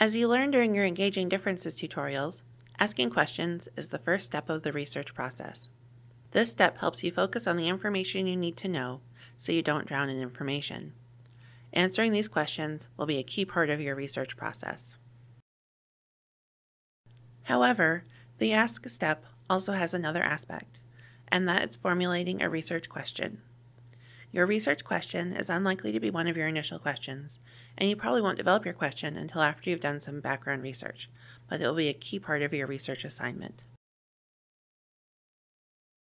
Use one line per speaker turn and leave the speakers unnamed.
As you learned during your Engaging Differences tutorials, asking questions is the first step of the research process. This step helps you focus on the information you need to know so you don't drown in information. Answering these questions will be a key part of your research process. However, the Ask step also has another aspect, and that is formulating a research question. Your research question is unlikely to be one of your initial questions, and you probably won't develop your question until after you've done some background research, but it will be a key part of your research assignment.